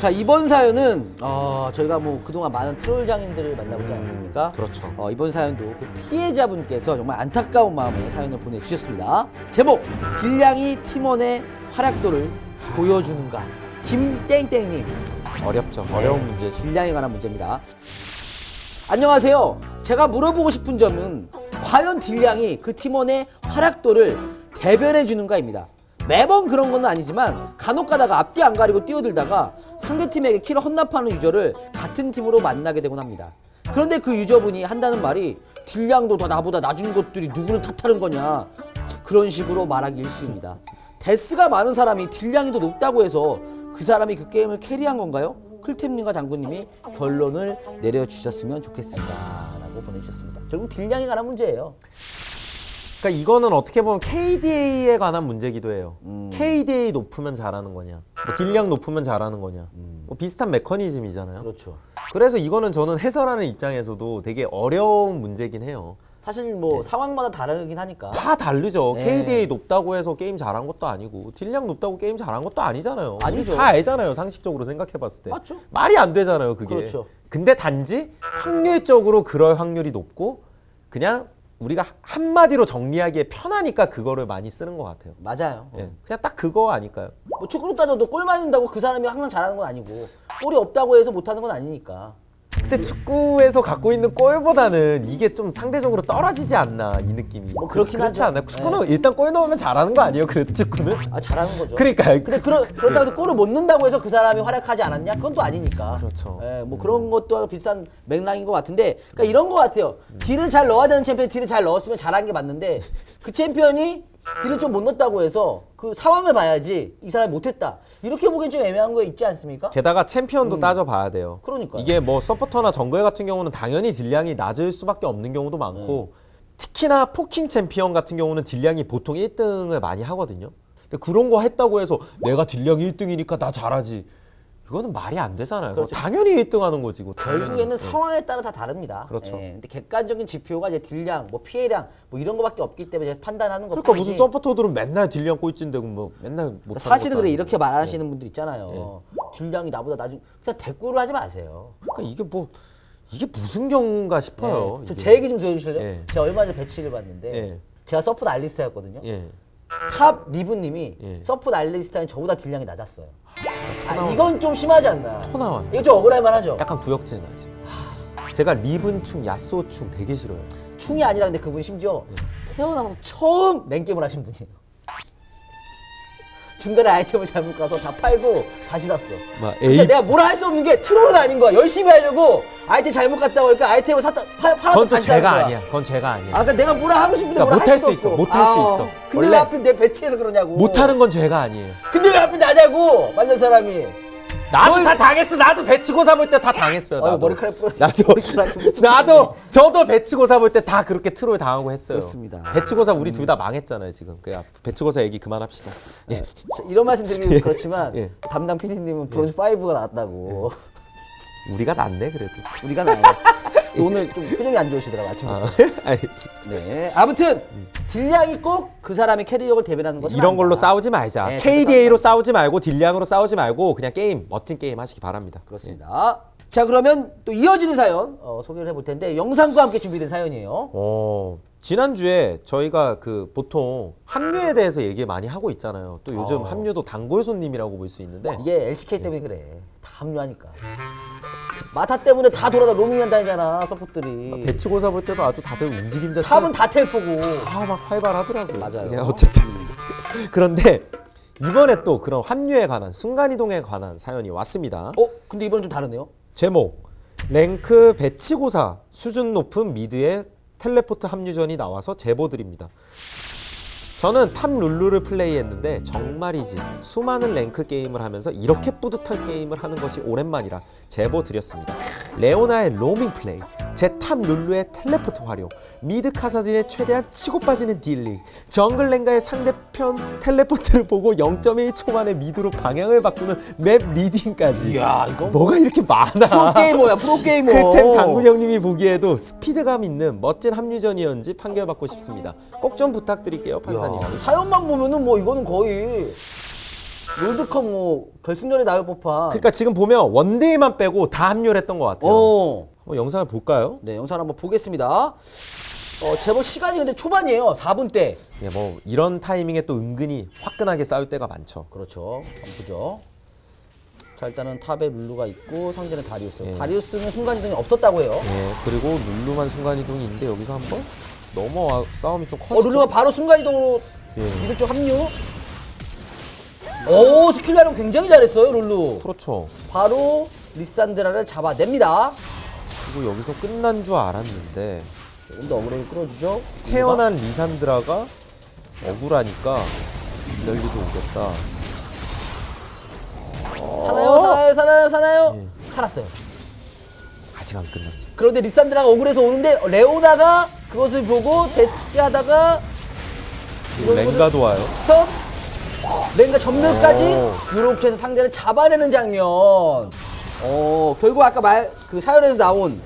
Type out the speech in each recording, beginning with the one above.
자 이번 사연은 어, 저희가 뭐 그동안 많은 트롤 장인들을 만나보지 않았습니까? 그렇죠. 어, 이번 사연도 그 피해자분께서 정말 안타까운 마음에 사연을 보내주셨습니다. 제목 딜량이 팀원의 활약도를 보여주는가? 김땡땡님 어렵죠. 어려운 네, 문제지. 딜량에 관한 문제입니다. 안녕하세요. 제가 물어보고 싶은 점은 과연 딜량이 그 팀원의 활약도를 대변해 주는가입니다. 매번 그런 건 아니지만 간혹 가다가 앞뒤 안 가리고 뛰어들다가 상대팀에게 kill을 헌납하는 유저를 같은 팀으로 만나게 되곤 합니다. 그런데 그 유저분이 한다는 말이 딜량도 더 나보다 낮은 것들이 누구를 탓하는 거냐 그런 식으로 말하기 일쑤입니다. death가 많은 사람이 딜량이 더 높다고 해서 그 사람이 그 게임을 carry한 건가요? 클템님과 당군님이 결론을 내려주셨으면 좋겠습니다. 라고 보내주셨습니다. 결국 딜량에 관한 문제예요. 그러니까 이거는 어떻게 보면 KDA에 관한 문제기도 해요. 음. KDA 높으면 잘하는 거냐, 뭐 딜량 높으면 잘하는 거냐, 뭐 비슷한 메커니즘이잖아요. 음. 그렇죠. 그래서 이거는 저는 해설하는 입장에서도 되게 어려운 문제긴 해요. 사실 뭐 상황마다 다르긴 하니까. 다 다르죠. 네. KDA 높다고 해서 게임 잘한 것도 아니고 딜량 높다고 게임 잘한 것도 아니잖아요. 아니죠. 다 알잖아요. 상식적으로 생각해봤을 때. 맞죠. 말이 안 되잖아요. 그게. 그렇죠. 근데 단지 확률적으로 그럴 확률이 높고 그냥 우리가 한마디로 정리하기에 편하니까 그거를 많이 쓰는 것 같아요. 맞아요. 예, 그냥 딱 그거 아닐까요? 뭐 축구로 따져도 골 맞는다고 그 사람이 항상 잘하는 건 아니고 골이 없다고 해서 못하는 건 아니니까. 근데 축구에서 갖고 있는 골보다는 이게 좀 상대적으로 떨어지지 않나 이 느낌이. 뭐 그렇긴 그렇지 하죠. 않나요? 축구는 일단 골 넣으면 잘하는 거 아니에요? 그래도 축구는? 아 잘하는 거죠. 그러니까 근데 그러, 그렇다고 해서 골을 못 넣는다고 해서 그 사람이 활약하지 않았냐? 그건 또 아니니까. 그렇죠. 예, 뭐 그런 것도 비슷한 맥락인 것 같은데, 그러니까 이런 것 같아요. 딜을 잘 넣어야 되는 챔피언이 딜을 잘 넣었으면 잘한 게 맞는데, 그 챔피언이 deal을 좀 못 넣었다고 해서 그 상황을 봐야지 이 사람이 못했다. 이렇게 보기엔 좀 애매한 거 있지 않습니까? 게다가 챔피언도 따져봐야 돼요. 그러니까요. 이게 뭐 서포터나 정글 같은 경우는 당연히 딜량이 낮을 수밖에 없는 경우도 많고 특히나 poking 챔피언 같은 경우는 딜량이 보통 1등을 많이 하거든요. 근데 그런 거 했다고 해서 내가 딜량이 1등이니까 나 잘하지. 이거는 말이 안 되잖아요. 그렇죠. 당연히 1등 하는 거지. 그거 당연히. 결국에는 네. 상황에 따라 다 다릅니다. 그렇죠. 예, 근데 객관적인 지표가 이제 딜량, 뭐 피해량, 뭐 이런 거밖에 없기 때문에 판단하는 거. 그러니까 무슨 서포터들은 맨날 딜량 꼴찌인데 뭐 맨날 못 그러니까 사실은 그래 이렇게 말하시는 분들 있잖아요. 네. 딜량이 나보다 낮은 그냥 대꾸를 하지 마세요. 그러니까 이게 뭐 이게 무슨 경우인가 싶어요. 네. 좀. 제 얘기 좀 들어주실래요? 예. 제가 얼마 전에 배치를 봤는데 예. 제가 support 알리스타였거든요. 예. top 리븐님이 예. support 알리스타는 저보다 딜량이 낮았어요. 아. 이건 좀 심하지 않나? 토 나와요. 이거 좀 억울할 만하죠. 약간 구역질 나지. 제가 리븐충, 야스오충 되게 싫어요. 충이 아니라 근데 그분 심지어 예. 태어나서 처음 랭게임을 하신 분이에요. 중간에 아이템을 잘못 가서 다 팔고 다시 샀어. 막 그러니까 내가 뭐라 할 수 없는 게 트롤은 아닌 거야. 열심히 하려고 아이템 잘못 갔다 오니까 아이템을 샀다 팔, 팔았다 그건 또 다시 제가 거야. 아니야. 그건 제가 아니에요. 아, 그러니까 내가 뭐라 하고 싶은데 그러니까 뭐라 못할 할수수 있어. 없어. 못 할 수 있어. 근데 왜 하필 내 배치해서 그러냐고. 못하는 건 죄가 아니에요. 하필 나냐고 만난 사람이. 나도 뭘- 다 당했어. 나도 배치고사 볼 때 다 당했어요. 아유, 나도. 머리카락 뿌려- 나도 머리카락 나도 저도 배치고사 볼 때 다 그렇게 트롤 당하고 했어요. 그렇습니다. 배치고사 우리 둘다 망했잖아요 지금. 그냥 배치고사 얘기 그만합시다. 예. 자, 이런 말씀 드리기 좀 그렇지만 예. 담당 PD님은 브론즈 5가 나왔다고. 우리가 낫네 그래도. 우리가 나아요. 오늘 좀 표정이 안 좋으시더라고 아침부터. 아, 알겠습니다. 네. 아무튼 딜량이 꼭 그 사람의 carry력을 대변하는 것은 이런 걸로 아니다. 싸우지 말자. 네, KDA로 싸우지 말고 딜량으로 싸우지 말고 그냥 게임 멋진 게임 하시기 바랍니다. 그렇습니다. 자 그러면 또 이어지는 사연 어, 소개를 해볼 텐데 영상과 함께 준비된 사연이에요. 어, 지난주에 저희가 그 보통 합류에 대해서 얘기 많이 하고 있잖아요. 또 요즘 어. 합류도 단골 손님이라고 볼 수 있는데 이게 LCK 때문에 그래. 다 합류하니까. 마타 때문에 다 돌아다 로밍만 다니잖아 서포트들이. 배치고사 볼 때도 아주 다들 움직임 자체 top은 다 텔포고. 다 막 활발하더라고요. 맞아요. 네, 어쨌든 그런데 이번에 또 그런 합류에 관한 순간 이동에 관한 사연이 왔습니다. 어? 근데 이번엔 좀 다르네요. 제목 랭크 배치고사 수준 높은 mid의 teleport 합류전이 나와서 제보드립니다. 저는 top 룰루를 플레이했는데 정말이지 수많은 랭크 게임을 하면서 이렇게 뿌듯한 게임을 하는 것이 오랜만이라 제보 드렸습니다. 레오나의 로밍 플레이, 제 top 룰루의 텔레포트 활용, mid 카사딘의 최대한 치고 빠지는 dealing, 정글 렝가의 상대편 teleport를 보고 0.1초 만에 mid로 방향을 바꾸는 map reading까지. 이야 이거 뭐가 이렇게 많아? 프로게이머야 프로게이머. 클템 당군 형님이 보기에도 스피드감 있는 멋진 합류전이었는지 판결받고 싶습니다. 꼭 좀 부탁드릴게요, 판사님. 야, 사연만 보면은 뭐 이거는 거의 롤드컵 뭐 결승전에 나올 법한. 그러니까 지금 보면 원데이만 빼고 다 합류를 했던 것 같아요. 어. 한번 영상을 볼까요? 네, 영상 한번 보겠습니다. 어, 제법 시간이 근데 초반이에요. 4분 대. 예, 뭐 이런 타이밍에 또 은근히 화끈하게 싸울 때가 많죠. 그렇죠. 한번 보죠. 자, 일단은 탑에 룰루가 있고 상대는 다리우스. 예. 다리우스는 순간이동이 없었다고 해요. 예, 그리고 룰루만 순간이동이 있는데 여기서 한번 넘어와 싸움이 좀 커지죠. 어, 룰루가 바로 순간이동으로 예. mid 쪽 합류. 오, 스킬 활용 굉장히 잘했어요, 룰루. 그렇죠. 바로 리산드라를 잡아냅니다. 그리고 여기서 끝난 줄 알았는데 조금 더 어그로를 끌어주죠. 태어난 리산드라가 억울하니까 니달리도 오겠다. 사나요, 사나요, 사나요, 사나요? 예. 살았어요. 아직 안 끝났어요. 그런데 리산드라가 억울해서 오는데 레오나가 그것을 보고 대치하다가 랭가도 와요. 스톱 랭가 점멸까지 오. 이렇게 해서 상대를 잡아내는 장면 어 결국 아까 말 그 사연에서 나온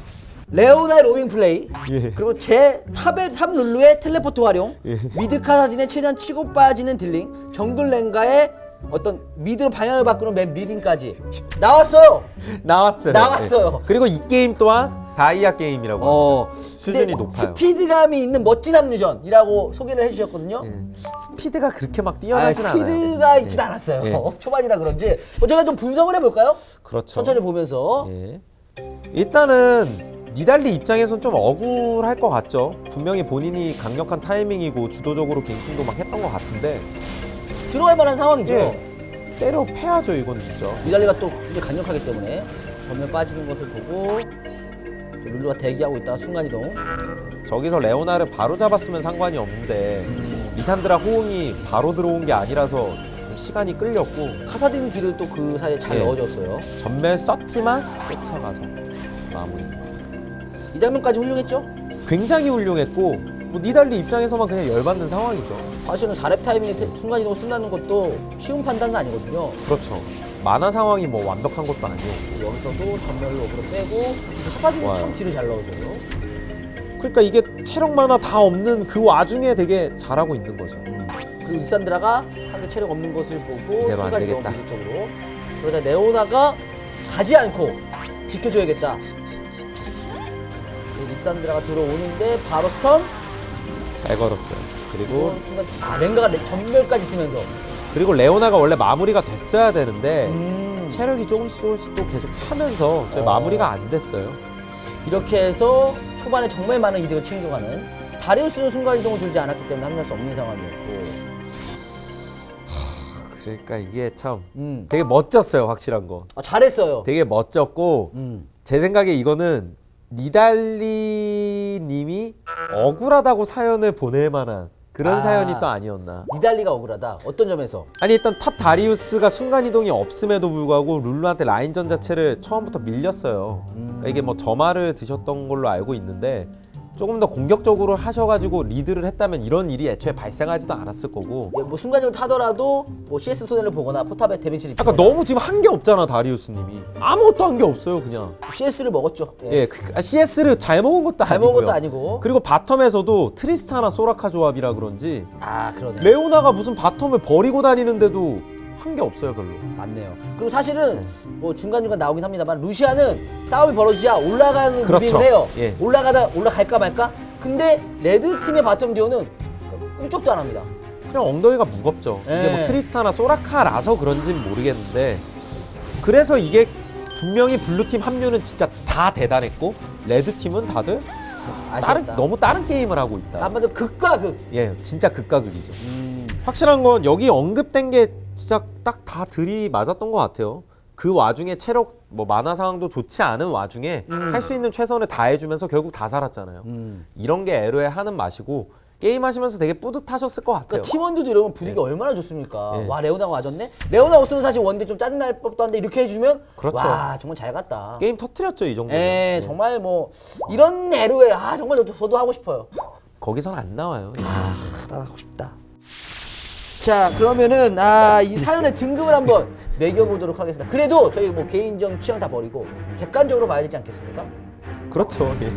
레오나의 로밍 플레이 예. 그리고 제 탑의 탑 룰루의 텔레포트 활용 예. 미드 카사딘의 최대한 치고 빠지는 dealing 정글 랭가의 어떤 미드로 방향을 바꾸는 map reading까지 나왔어요 나왔어요. 나왔어요. 예. 그리고 이 게임 또한 다이아 게임이라고. 어 수준이 근데 높아요. 스피드감이 있는 멋진 합류전이라고 소개를 해주셨거든요 예. 스피드가 그렇게 막 아, 뛰어나진 않아요. 스피드가 예. 있진 않았어요. 예. 초반이라 그런지. 어, 제가 좀 분석을 해볼까요? 그렇죠. 천천히 보면서. 예. 일단은 니달리 입장에선 좀 억울할 것 같죠. 분명히 본인이 강력한 타이밍이고 주도적으로 갱킹도 막 했던 것 같은데 들어갈 만한 상황이죠. 예. 때려 패야죠 이건 진짜. 미달리가 또 굉장히 강력하기 때문에 전면 빠지는 것을 보고 또 룰루가 대기하고 있다가 순간 이동. 저기서 레오나를 바로 잡았으면 상관이 없는데 리산드라 호응이 바로 들어온 게 아니라서 좀 시간이 끌렸고 카사딘 딜을 또 그 사이에 잘 예. 넣어줬어요. 전멸 썼지만 쫓아가서 마무리. 이 장면까지 훌륭했죠? 굉장히 훌륭했고 뭐 니달리 입장에서만 그냥 열받는 상황이죠. 사실은 4렙 타이밍에 태- 순간이동을 쓴다는 것도 쉬운 판단은 아니거든요. 그렇죠. 마나 상황이 뭐 완벽한 것도 아니고 여기서도 점멸로 으로 빼고 좋아요. 참 딜을 잘 넣어줘요. 그러니까 이게 체력 마나 다 없는 그 와중에 되게 잘하고 있는 거죠. 그리고 리산드라가 상대 체력 없는 것을 보고 이대로 안 순간 이동 되겠다. 미드 쪽으로 그러다 레오나가 가지 않고 지켜줘야겠다. 이 리산드라가 들어오는데 바로 스턴 잘 걸었어요. 그리고 순간 아 랭가가 레- 전멸까지 쓰면서 그리고 레오나가 원래 마무리가 됐어야 되는데 음, 체력이 조금씩 조금씩 또 계속 차면서 저희 어. 마무리가 안 됐어요. 이렇게 해서 초반에 정말 많은 이득을 챙겨가는 다리우스는 순간 이동을 들지 않았기 때문에 합류할 수 없는 상황이었고 그러니까 이게 참 음. 되게 멋졌어요, 확실한 거. 아, 잘했어요. 되게 멋졌고 음. 제 생각에 이거는 니달리 님이 억울하다고 사연을 보낼 만한 그런 아. 사연이 또 아니었나. 니달리가 억울하다. 어떤 점에서? 아니 일단 탑 다리우스가 순간이동이 없음에도 불구하고 룰루한테 라인전 자체를 처음부터 밀렸어요. 그러니까 이게 뭐 점화를 드셨던 걸로 알고 있는데 조금 더 공격적으로 하셔가지고 리드를 했다면 이런 일이 애초에 발생하지도 않았을 거고 예, 뭐 순간적으로 타더라도 뭐 CS 손해를 보거나 포탑에 데미지를 아까 너무 지금 한 게 없잖아 다리우스님이 아무것도 한 게 없어요 그냥 CS를 먹었죠. 예. 예 그, 아, CS를 잘 먹은 것도 잘 아니고요 먹은 것도 아니고. 그리고 바텀에서도 트리스타나 소라카 조합이라 그런지 아 그러네. 레오나가 무슨 바텀을 버리고 다니는데도 한게 없어요 별로 맞네요. 그리고 사실은 뭐 중간중간 나오긴 합니다만 루시안은 싸움이 벌어지자 올라가는 그렇죠. moving을 해요. 예. 올라가다 올라갈까 말까? 근데 레드 팀의 바텀 듀오는 꿈쩍도 안 합니다. 그냥 엉덩이가 무겁죠. 이게 예. 뭐 트리스타나 소라카라서 그런진 모르겠는데 그래서 이게 분명히 블루팀 합류는 진짜 다 대단했고 레드팀은 다들 다른 아쉽다. 너무 다른 게임을 하고 있다. 한마디로 극과 극. 예, 진짜 극과 극이죠. 음, 확실한 건 여기 언급된 게 진짜 딱 다 들이 맞았던 것 같아요. 그 와중에 체력 뭐 만화 상황도 좋지 않은 와중에 할수 있는 최선을 다 해주면서 결국 다 살았잖아요. 음. 이런 게 에로에 하는 맛이고 게임 하시면서 되게 뿌듯하셨을 것 같아요. 그러니까 팀원들도 이러면 분위기가 얼마나 좋습니까? 예. 와 레오나가 와줬네. 레오나 없으면 사실 원딜 좀 짜증 날 법도 한데 이렇게 해주면 그렇죠. 와 정말 잘 갔다. 게임 터트렸죠 이 정도. 예, 정말 뭐 이런 에로에 아 정말 저도, 저도 하고 싶어요. 거기선 안 나와요. 예. 따라하고 싶다. 자 그러면은 아 이 사연의 등급을 한번 매겨보도록 하겠습니다. 그래도 저희 뭐 개인적인 취향 다 버리고 객관적으로 봐야 되지 않겠습니까? 그렇죠. 예.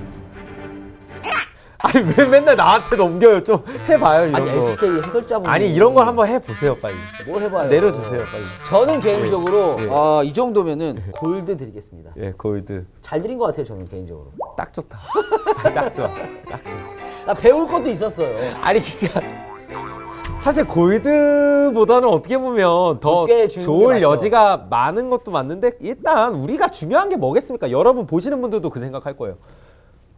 아니 왜 맨날 나한테 넘겨요? 좀 해봐요 이런 아니 거. LCK 해설자분 아니 이런 걸 한번 해보세요 빨리. 뭘 해봐요 내려주세요 빨리. 저는 개인적으로 예. 어, 이 정도면은 골드 드리겠습니다 예 골드 잘 드린 것 같아요 저는 개인적으로 딱 좋다. 딱 좋아. 딱 좋아. 나 배울 것도 있었어요 아니 그니까 사실 골드보다는 어떻게 보면 더 좋을. 여지가 많은 것도 맞는데 일단 우리가 중요한 게 뭐겠습니까? 여러분 보시는 분들도 그 생각할 거예요.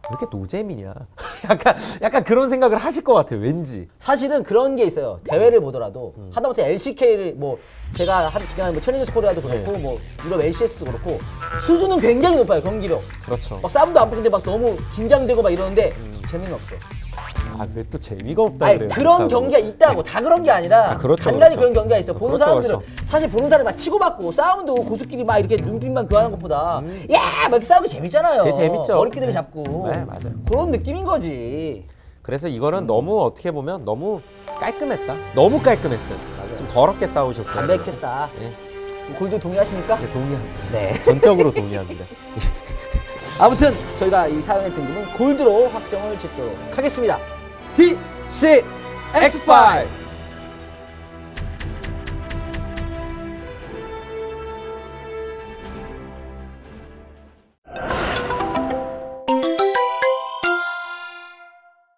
왜 이렇게 노잼이냐? 약간 약간 그런 생각을 하실 것 같아요. 왠지. 사실은 그런 게 있어요. 대회를 보더라도 하다못해 LCK를 뭐 제가 한 지난 뭐 챌린저 스코리아도 그렇고 네. 뭐 유럽 LCS도 그렇고 수준은 굉장히 높아요 경기력. 그렇죠. 막 싸움도 안 붙는데 막 너무 긴장되고 막 이러는데 재미는 없어. 아왜 또 재미가 없다 아니 그래요? 그런. 경기가 있다고 다 그런 게 아니라 아, 그렇죠, 간간히 그렇죠. 그런 경기가 있어. 보는 그렇죠, 사람들은 그렇죠. 사실 보는 사람이 막 치고받고 싸움도 고수끼리 막 이렇게 눈빛만 교환하는 것보다 야막 이렇게 싸우기 재밌잖아요. 음. 되게 재밌죠. 머리끼리 네. 잡고. 네, 맞아요. 그런 느낌인 거지. 그래서 이거는 너무 어떻게 보면 너무 깔끔했다. 너무 깔끔했어요. 맞아요. 좀 더럽게 싸우셨어요. 담백했다. 예. 골드 동의하십니까? 네, 동의합니다. 네. 전적으로 동의합니다. 아무튼 저희가 이 사연의 등급은 골드로 확정을 짓도록 하겠습니다. He, shit, X5.